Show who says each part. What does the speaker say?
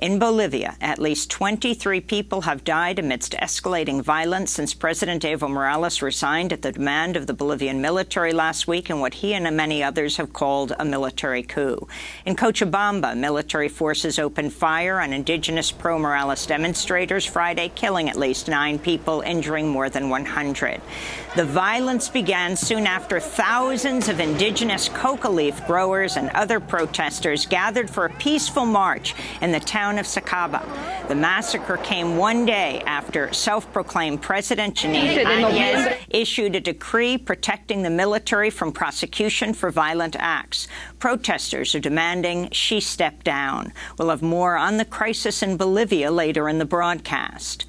Speaker 1: In Bolivia, at least 23 people have died amidst escalating violence since President Evo Morales resigned at the demand of the Bolivian military last week in what he and many others have called a military coup. In Cochabamba, military forces opened fire on indigenous pro-Morales demonstrators Friday, killing at least nine people, injuring more than 100. The violence began soon after thousands of indigenous coca leaf growers and other protesters gathered for a peaceful march in the town of Sacaba. The massacre came one day after self-proclaimed President Jeanine Áñez issued a decree protecting the military from prosecution for violent acts. Protesters are demanding she step down. We'll have more on the crisis in Bolivia later in the broadcast.